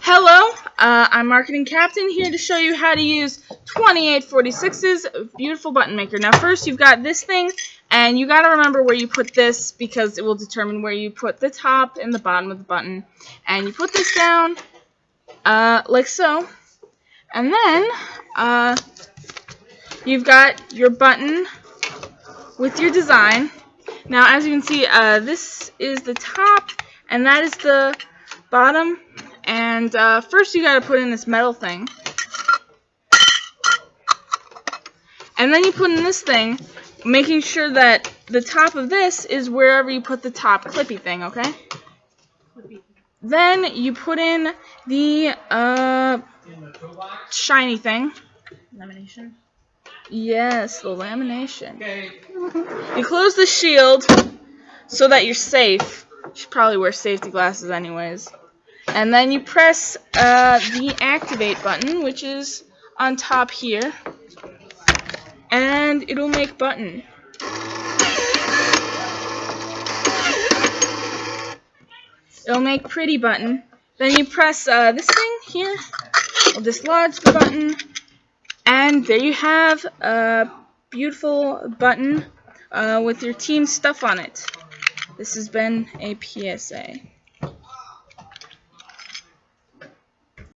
Hello, uh, I'm Marketing Captain here to show you how to use 2846's beautiful button maker. Now first you've got this thing and you got to remember where you put this because it will determine where you put the top and the bottom of the button. And you put this down uh, like so and then uh, you've got your button with your design. Now as you can see uh, this is the top and that is the bottom and uh, first you gotta put in this metal thing. And then you put in this thing, making sure that the top of this is wherever you put the top clippy thing, okay? Then you put in the uh, shiny thing. Lamination. Yes, the lamination. Okay. You close the shield so that you're safe. You should probably wear safety glasses anyways. And then you press uh, the activate button, which is on top here. And it'll make button. It'll make pretty button. Then you press uh, this thing here. It'll dislodge the button. And there you have a beautiful button uh, with your team stuff on it. This has been a PSA.